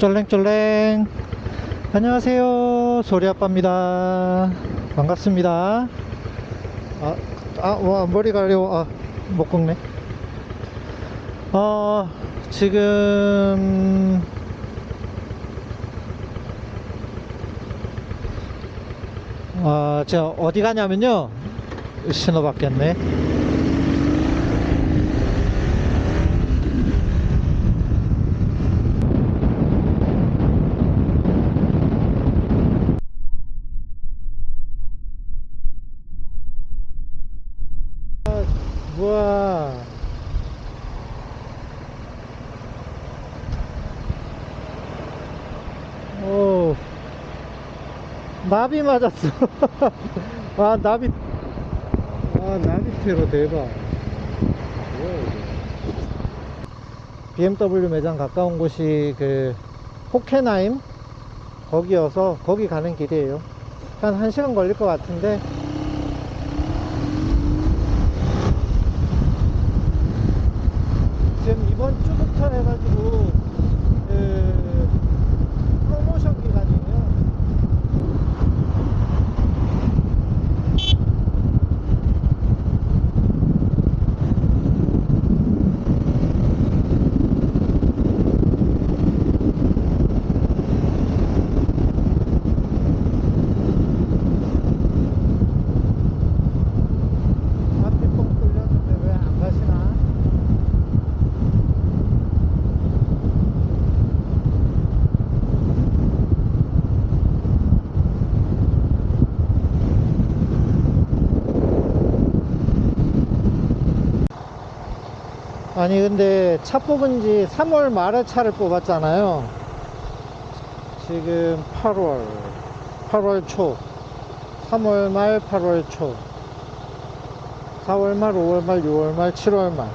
쫄랭쫄랭. 안녕하세요. 소리아빠입니다. 반갑습니다. 아, 아 와, 머리 가려워. 아, 못 꺾네. 어 지금 아 제가 어디 가냐면요. 신호 바뀌었네 우와. 오 나비 맞았어. 아 나비. 아 나비 테러 대박. BMW 매장 가까운 곳이 그 호케나임? 거기여서 거기 가는 길이에요. 한 1시간 걸릴 것 같은데 지금 이번 주부터 해가지고 그 프로모션 기간이에요. 앞이 뻥 뚫렸는데 왜 안 가시나? 아니 근데 차 뽑은 지 3월 말에 차를 뽑았잖아요. 지금 8월 8월 초. 3월 말 8월 초. 4월 말 5월 말 6월 말 7월 말.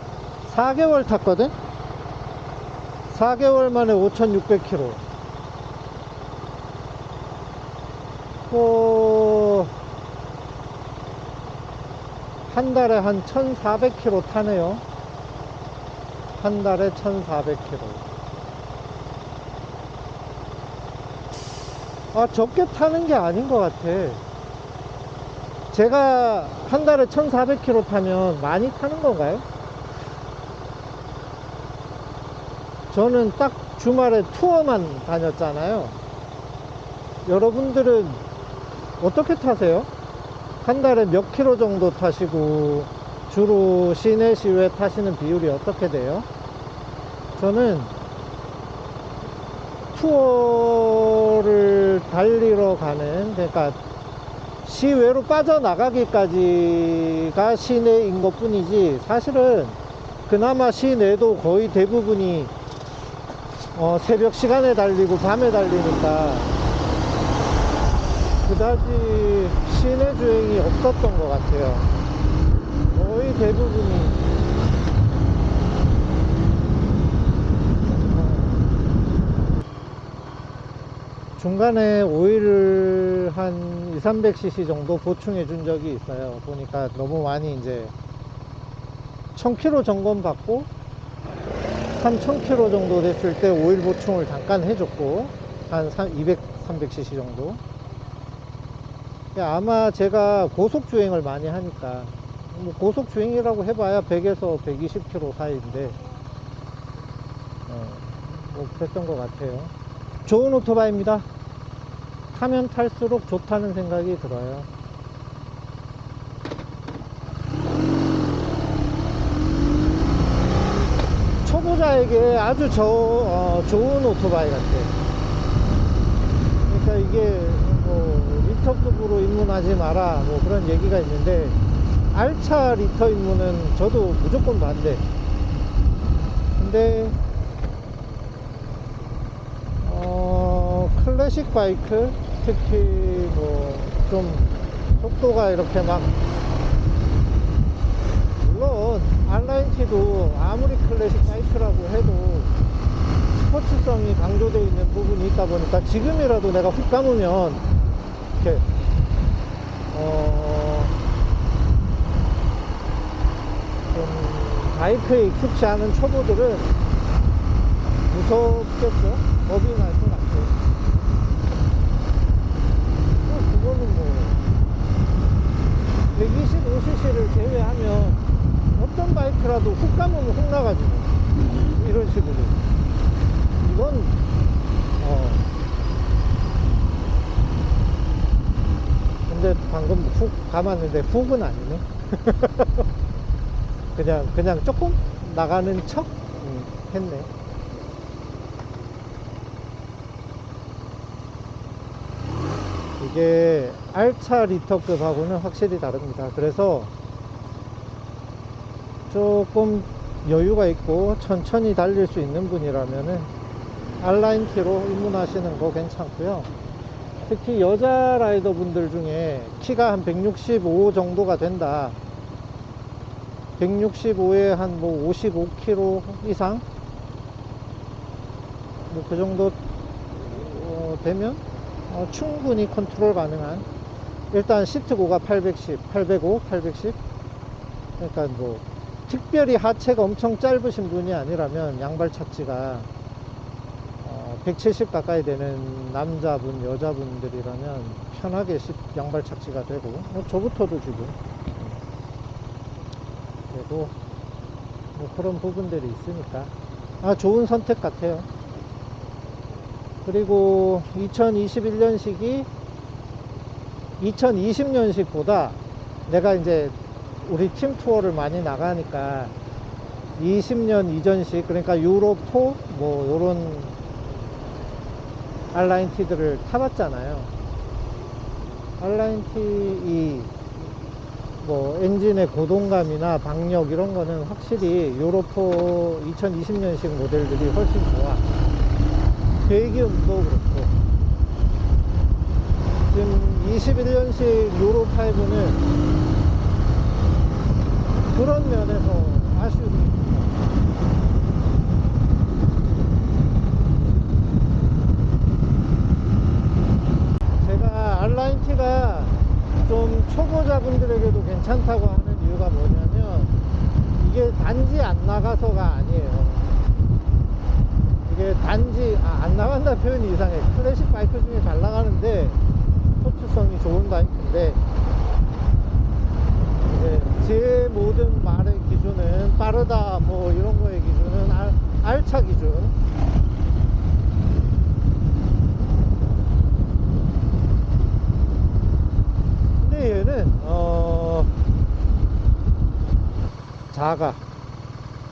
4개월 탔거든? 4개월 만에 5600km 어, 한 달에 한 1400km 타네요 한 달에 1,400km. 아, 적게 타는 게 아닌 것 같아. 제가 한 달에 1,400km 타면 많이 타는 건가요? 저는 딱 주말에 투어만 다녔잖아요. 여러분들은 어떻게 타세요? 한 달에 몇 킬로 정도 타시고 주로 시내 시외 타시는 비율이 어떻게 돼요? 저는 투어를 달리러 가는 그러니까 시외로 빠져나가기까지가 시내인 것 뿐이지 사실은 그나마 시내도 거의 대부분이 어, 새벽 시간에 달리고 밤에 달리니까 그다지 시내 주행이 없었던 것 같아요 거의 대부분이 중간에 오일을 한 2, 300cc 정도 보충해 준 적이 있어요. 보니까 너무 많이 이제 1000km 점검 받고 3000km 정도 됐을 때 오일 보충을 잠깐 해줬고 한 200, 300cc 정도. 아마 제가 고속 주행을 많이 하니까 뭐 고속 주행이라고 해봐야 100에서 120km 사이인데 어, 뭐 그랬던 것 같아요. 좋은 오토바이입니다. 타면 탈수록 좋다는 생각이 들어요. 초보자에게 아주 저, 어, 좋은 오토바이 같아. 그러니까 이게 뭐 리터급으로 입문하지 마라 뭐 그런 얘기가 있는데 R차 리터 입문은 저도 무조건 반대. 근데 어, 클래식 바이크 특히 뭐 좀 속도가 이렇게 막 물론 R90도 아무리 클래식 바이크라고 해도 스포츠성이 강조되어 있는 부분이 있다 보니까 지금이라도 내가 훅 감으면 이렇게 어, 좀 바이크에 익숙치 않은 초보들은 무섭겠죠? 겁이 날 것 같아. 뭐 그거는 뭐 125cc를 제외하면 어떤 바이크라도 훅 가면 훅 나가지고 이런 식으로. 이건 어. 근데 방금 훅 감았는데 훅은 아니네 그냥 그냥 조금 나가는 척? 음, 했네. 이게 R차 리터급하고는 확실히 다릅니다. 그래서 조금 여유가 있고 천천히 달릴 수 있는 분이라면은 R라인 T로 입문하시는 거 괜찮고요. 특히 여자 라이더 분들 중에 키가 한 165 정도가 된다 165에 한 뭐 55kg 이상? 뭐 그 정도 어, 되면 어, 충분히 컨트롤 가능한. 일단 시트고가 810, 805, 810 그러니까 뭐 특별히 하체가 엄청 짧으신 분이 아니라면 양발 착지가 어, 170 가까이 되는 남자분, 여자분들이라면 편하게 시- 양발 착지가 되고. 뭐 저부터도 지금 되고 뭐 그런 부분들이 있으니까 아 좋은 선택 같아요. 그리고 2021년식이 2020년식보다 내가 이제 우리 팀 투어를 많이 나가니까 20년 이전식 그러니까 유로4 뭐 요런 알라인 티들을 타봤잖아요. 알라인 티이 뭐 엔진의 고동감이나 박력 이런 거는 확실히 유로4 2020년식 모델들이 훨씬 좋아. 배기음도 그렇고 지금 21년식 유로5는 그런 면에서 아쉬움이 있습니다. 제가 알라인티가 좀 초보자분들에게도 괜찮다고 하는 이유가 뭐냐면 이게 단지 안 나가서가 아니에요. 이게 단지 아, 안 나간다 표현이 이상해. 클래식 바이크 중에 잘 나가는데 스포츠성이 좋은 바이크인데 제 모든 말의 기준은 빠르다 뭐 이런 거의 기준은 알, 알차 기준 얘는 어 작아.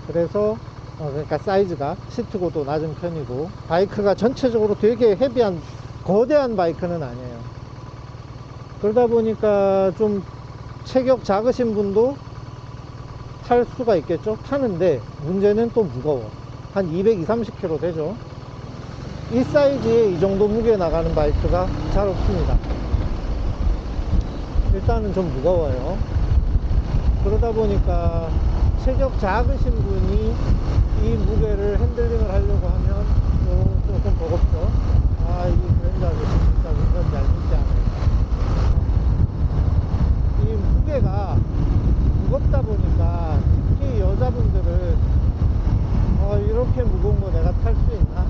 그래서 어, 그러니까 사이즈가 시트고도 낮은 편이고 바이크가 전체적으로 되게 헤비한 거대한 바이크는 아니에요. 그러다 보니까 좀 체격 작으신 분도 탈 수가 있겠죠? 타는데 문제는 또 무거워. 한 220, 30kg 되죠? 이 사이즈에 이 정도 무게 나가는 바이크가 잘 없습니다 일단은 좀 무거워요 그러다 보니까 체격 작으신 분이 이 무게를 핸들링을 하려고 하면 좀, 조금 버겁죠 아이 그랜저 아저씨 진짜 운전 잘 믿지 않아요 이 무게가 무겁다 보니까 특히 여자분들은 어, 이렇게 무거운 거 내가 탈 수 있나?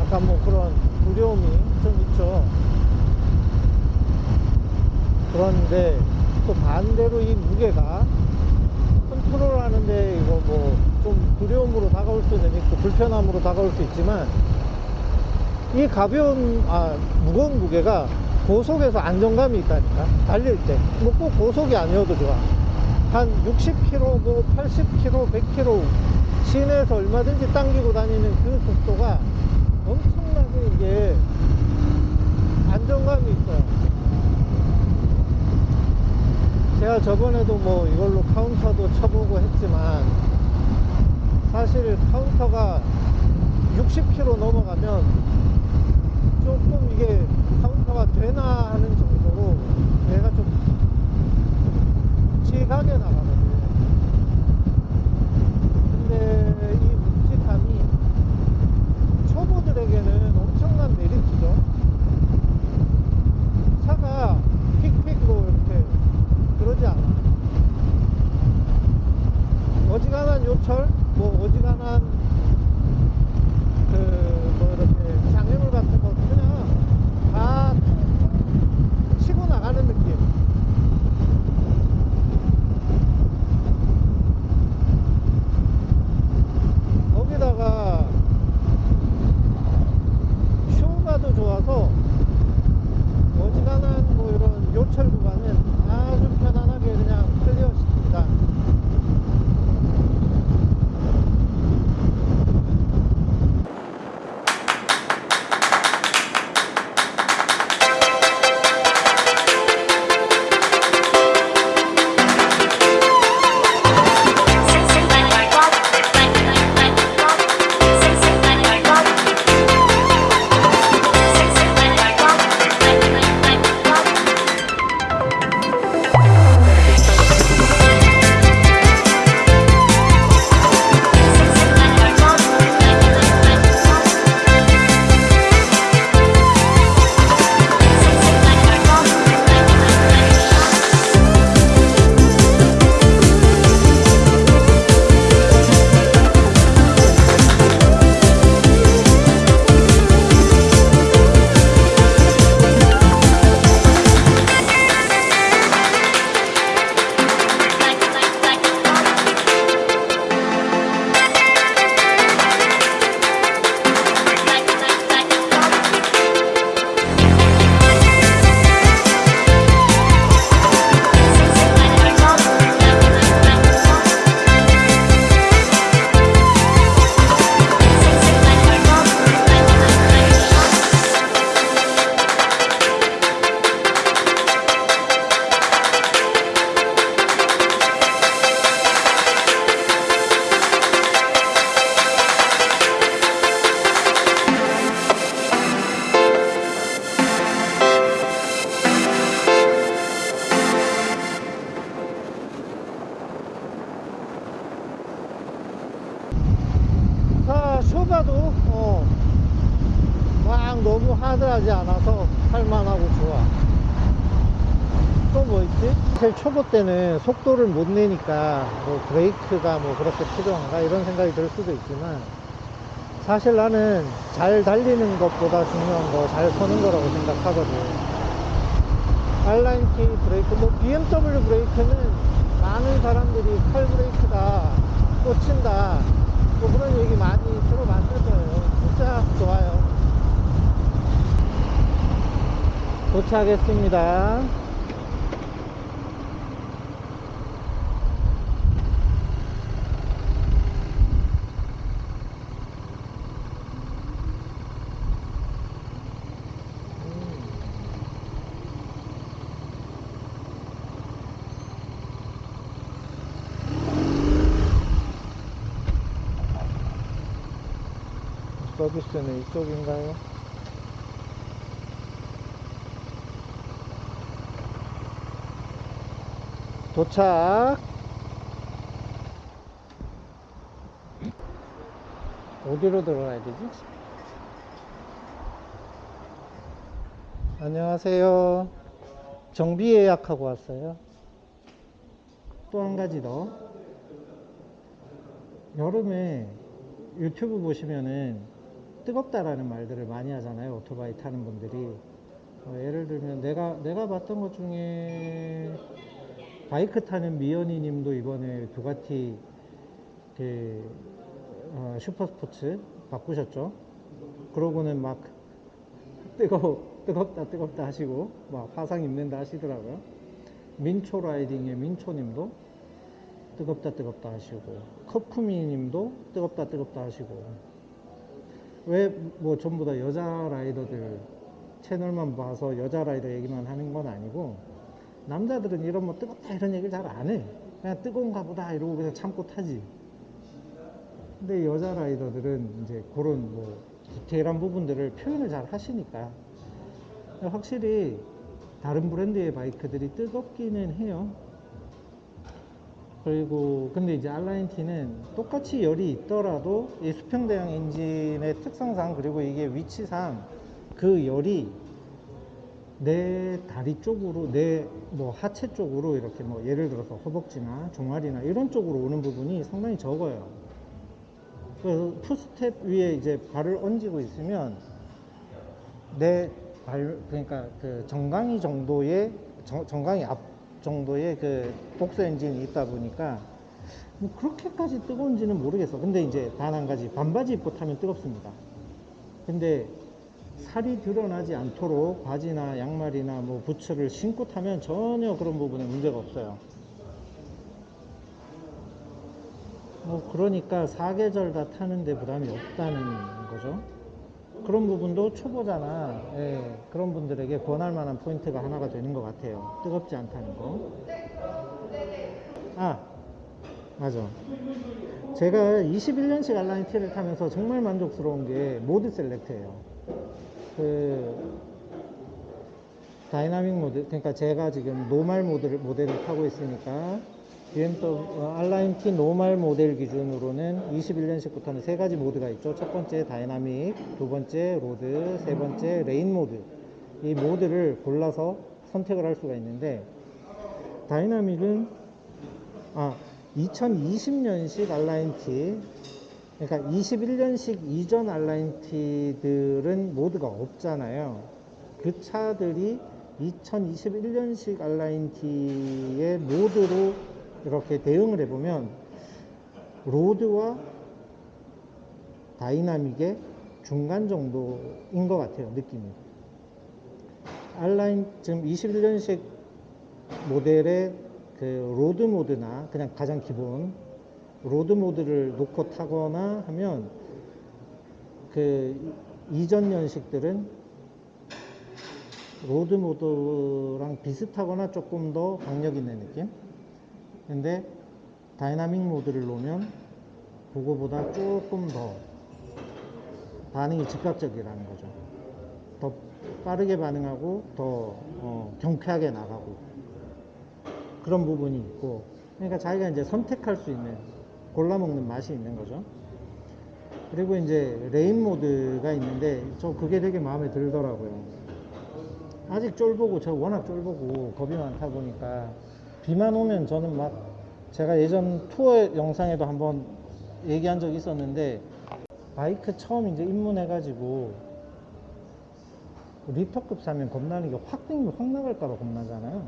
약간 뭐 그런 두려움이 좀 있죠. 그런데 또 반대로 이 무게가 컨트롤 하는데 이거 뭐 좀 두려움으로 다가올 수는 있고 불편함으로 다가올 수 있지만 이 가벼운 아 무거운 무게가 고속에서 안정감이 있다니까. 달릴 때뭐 꼭 고속이 아니어도 좋아. 한 60km 뭐 80km 100km 시내에서 얼마든지 당기고 다니는 그 속도가 엄청나게 이게 안정감이 있어요 제가 저번에도 뭐 이걸로 카운터도 쳐보고 했지만 사실 카운터가 60km 넘어가면 조금 이게 속도를 못 내니까 뭐 브레이크가 뭐 그렇게 필요한가 이런 생각이 들 수도 있지만 사실 나는 잘 달리는 것보다 중요한 거 잘 서는 거라고 생각하거든. 알라인티 브레이크 뭐 BMW 브레이크는 많은 사람들이 칼 브레이크다 꽂힌다 뭐 그런 얘기 많이 들어봤을 거예요. 진짜 좋아요. 도착했습니다 서비스는 이쪽인가요? 도착 어디로 들어가야 되지? 안녕하세요 정비 예약하고 왔어요 또 한 가지 더 여름에 유튜브 보시면은 뜨겁다라는 말들을 많이 하잖아요. 오토바이 타는 분들이. 어, 예를 들면 내가 내가 봤던 것 중에 바이크 타는 미연이 님도 이번에 두가티 그 어, 슈퍼스포츠 바꾸셨죠. 그러고는 막 뜨거 뜨겁다 뜨겁다 하시고 막 화상 입는다 하시더라고요. 민초 라이딩의 민초 님도 뜨겁다 뜨겁다 하시고 커프미 님도 뜨겁다 뜨겁다 하시고 왜 뭐 전부 다 여자 라이더들 채널만 봐서 여자 라이더 얘기만 하는 건 아니고 남자들은 이런 뭐 뜨겁다 이런 얘기를 잘 안 해. 그냥 뜨거운가 보다 이러고 그냥 참고 타지. 근데 여자 라이더들은 이제 그런 뭐 디테일한 부분들을 표현을 잘 하시니까 확실히 다른 브랜드의 바이크들이 뜨겁기는 해요. 그리고 근데 이제 알라인티는 똑같이 열이 있더라도 이 수평대형 엔진의 특성상 그리고 이게 위치상 그 열이 내 다리 쪽으로 내 뭐 하체 쪽으로 이렇게 뭐 예를 들어서 허벅지나 종아리나 이런 쪽으로 오는 부분이 상당히 적어요. 그래서 투스텝 위에 이제 발을 얹고 있으면 내 발 그러니까 그 정강이 정도의 정, 정강이 앞 정도의 그 복수 엔진이 있다 보니까 뭐 그렇게까지 뜨거운지는 모르겠어. 근데 이제 단 한 가지 반바지 입고 타면 뜨겁습니다. 근데 살이 드러나지 않도록 바지나 양말이나 뭐 부츠를 신고 타면 전혀 그런 부분에 문제가 없어요. 뭐 그러니까 사계절 다 타는데 부담이 없다는 거죠. 그런 부분도 초보자나 예, 그런 분들에게 권할 만한 포인트가 하나가 되는 것 같아요. 뜨겁지 않다는 거. 아, 맞아. 제가 21년식 R nineT를 타면서 정말 만족스러운 게 mode select예요. 그 다이나믹 모드, 그러니까 제가 지금 normal 모드를 모델을 타고 있으니까 BMW 어, R nineT normal 모델 기준으로는 21년식부터는 세 가지 모드가 있죠. 첫 번째 다이나믹, 두 번째 road, 세 번째 rain 모드. 이 모드를 골라서 선택을 할 수가 있는데 dynamic은 아 2020년식 R nineT 그러니까 21년식 이전 R nineT들은 모드가 없잖아요. 그 차들이 2021년식 R nineT의 모드로 이렇게 대응을 해보면 road와 다이나믹의 중간 정도인 것 같아요 느낌이. R nineT 지금 21년식 모델의 그 road 모드나 그냥 가장 기본 road 모드를 놓고 타거나 하면 그 이전 연식들은 road 모드랑 비슷하거나 조금 더 강력 있는 느낌 근데 다이나믹 모드를 놓으면 그거보다 조금 더 반응이 즉각적이라는 거죠. 더 빠르게 반응하고 더 어, 경쾌하게 나가고 그런 부분이 있고 그러니까 자기가 이제 선택할 수 있는 골라 먹는 맛이 있는 거죠. 그리고 이제 rain 모드가 있는데 저 그게 되게 마음에 들더라고요. 아직 쫄보고 저 워낙 쫄보고 겁이 많다 보니까 비만 오면 저는 막 제가 예전 투어 영상에도 한번 얘기한 적이 있었는데 바이크 처음 이제 입문해가지고 리터급 사면 겁나는 게 확 땡기면 확 나갈까봐 겁나잖아요.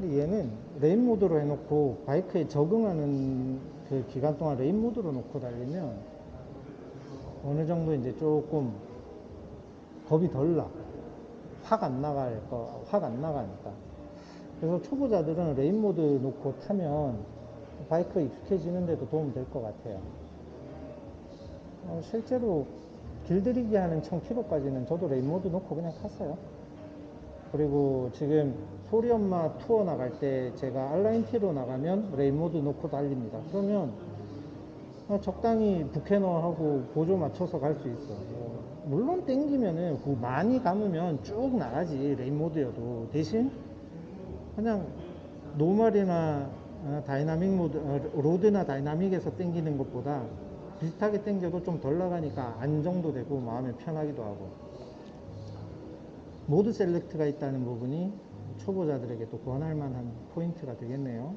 근데 얘는 rain 모드로 해놓고 바이크에 적응하는 그 기간 동안 rain 모드로 놓고 달리면 어느 정도 이제 조금 겁이 덜 나. 확 안 나갈 거, 확 안 나가니까. 그래서 초보자들은 rain 모드 놓고 타면 바이크 익숙해지는데도 도움 될 것 같아요. 어, 실제로 길들이기 하는 1000km까지는 저도 rain 모드 놓고 그냥 탔어요. 그리고 지금 소리 엄마 투어 나갈 때 제가 R nineT로 나가면 rain 모드 놓고 달립니다. 그러면 어, 적당히 부캐너하고 보조 맞춰서 갈 수 있어. 어, 물론 땡기면은 그 많이 감으면 쭉 나가지 rain 모드여도 대신 그냥 normal이나 어, 다이나믹 모드 어, road나 다이나믹에서 땡기는 것보다 비슷하게 땡겨도 좀 덜 나가니까 안정도 되고 마음이 편하기도 하고 모드 select가 있다는 부분이 초보자들에게 또 권할 만한 포인트가 되겠네요.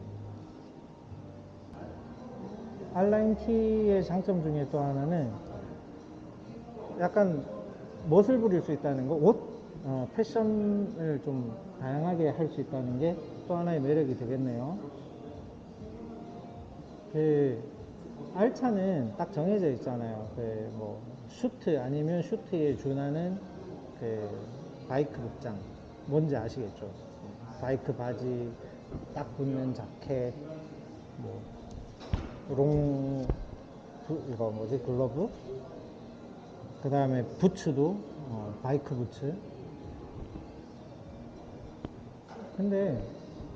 R nineT의 장점 중에 또 하나는 약간 멋을 부릴 수 있다는 거, 옷, 어, 패션을 좀 다양하게 할 수 있다는 게 또 하나의 매력이 되겠네요. 그 알차는 딱 정해져 있잖아요. 그 뭐 슈트 아니면 슈트에 준하는 그 바이크 복장 뭔지 아시겠죠? 바이크 바지 딱 붙는 자켓 뭐 long 이거 뭐지 글러브 그 다음에 부츠도 어, 바이크 부츠 근데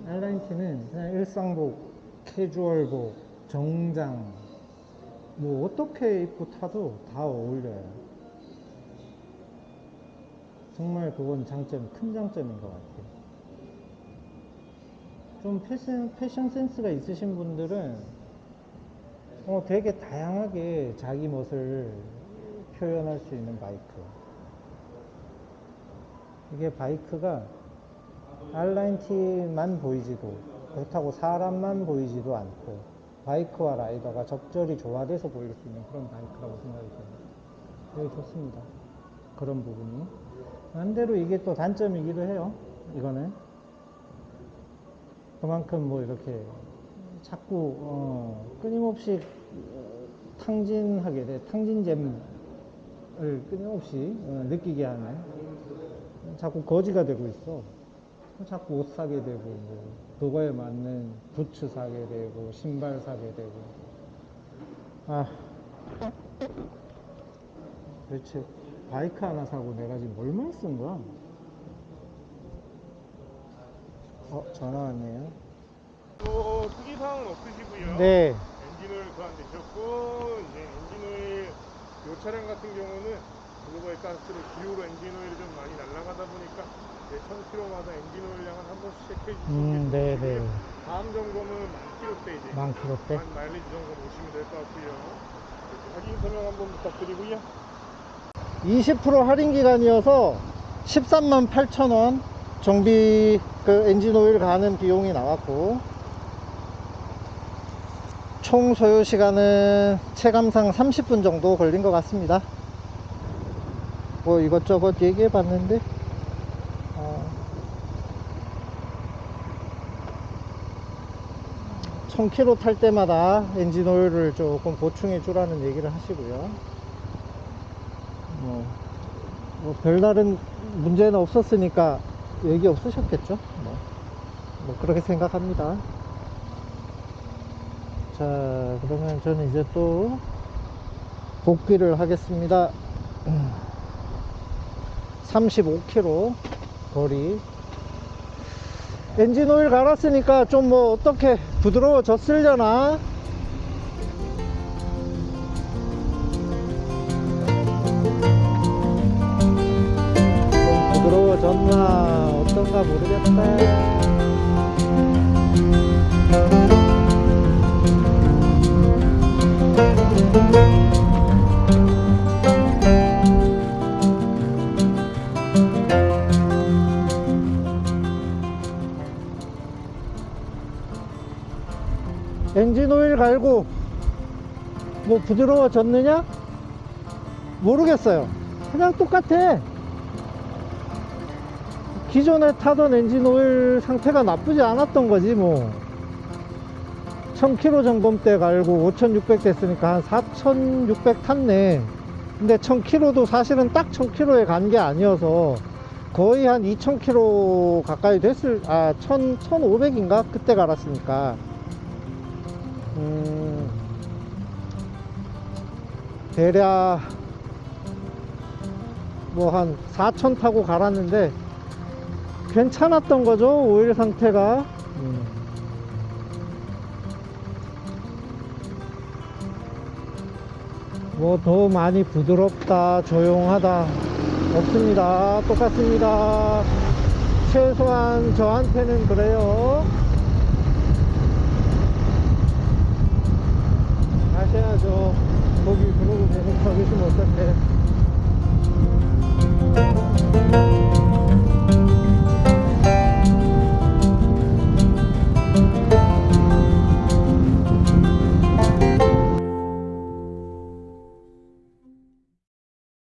알라인티는 그냥 일상복 캐주얼복 정장 뭐 어떻게 입고 타도 다 어울려요 정말 그건 장점 큰 장점인 것 같아요 좀 패션, 패션 센스가 있으신 분들은 어, 되게 다양하게 자기 멋을 표현할 수 있는 바이크. 이게 바이크가 알라인티만 보이지도 그렇다고 사람만 보이지도 않고 바이크와 라이더가 적절히 조화돼서 보일 수 있는 그런 바이크라고 생각이 듭니다. 되게 좋습니다. 그런 부분이. 반대로 이게 또 단점이기도 해요. 이거는. 그만큼 뭐 이렇게 자꾸 어, 끊임없이 어, 탕진하게 돼 탕진잼을 끊임없이 어, 느끼게 하는 자꾸 거지가 되고 있어 자꾸 옷 사게 되고 뭐 그거에 맞는 부츠 사게 되고 신발 사게 되고 아 도대체 바이크 하나 사고 내가 지금 얼마 쓴 거야? 어 전화 왔네요 또 특이사항은 없으시고요. 네 엔진오일 교환되셨고 이제 엔진오일 이 차량 같은 경우는 blow-by 가스로 기화로 엔진오일이 좀 많이 날아가다 보니까 이제 1000km마다 엔진오일량은 한 번씩 체크해 주시면 음, 네, 네. 다음 점검은 만 킬로대 이제 만 킬로대 만 마일리지 점검 오시면 될 것 같고요. 할인 설명 한번 부탁드리고요. 20% 할인 기간이어서 13만 8천 원 정비 그 엔진 오일 가는 비용이 나왔고 총 소요 시간은 체감상 30분 정도 걸린 것 같습니다 뭐 이것저것 얘기해 봤는데 어, 1000km 탈 때마다 엔진 오일을 조금 보충해 주라는 얘기를 하시고요 뭐, 뭐 별다른 문제는 없었으니까 얘기 없으셨겠죠? 뭐, 뭐 그렇게 생각합니다. 자, 그러면 저는 이제 또 복귀를 하겠습니다. 35km 거리. 엔진 오일 갈았으니까 좀 뭐 어떻게 부드러워졌으려나? 좀 부드러워졌나 어떤가 모르겠다 갈고 뭐 부드러워졌느냐? 모르겠어요. 그냥 똑같아. 기존에 타던 엔진 오일 상태가 나쁘지 않았던 거지 뭐. 1000km 점검 때 갈고 5600 됐으니까 한 4600 탔네. 근데 1000km도 사실은 딱 1000km에 간 게 아니어서 거의 한 2000km 가까이 됐을, 아, 1000, 1500인가? 그때 갈았으니까. 음, 대략 뭐 한4000 타고 갈았는데 괜찮았던 거죠, 오일 상태가. 음. 뭐더 많이 부드럽다, 조용하다 없습니다. 똑같습니다. 최소한 저한테는 그래요. 해야죠. 거기 그놈을 배고파게 좀 어떡해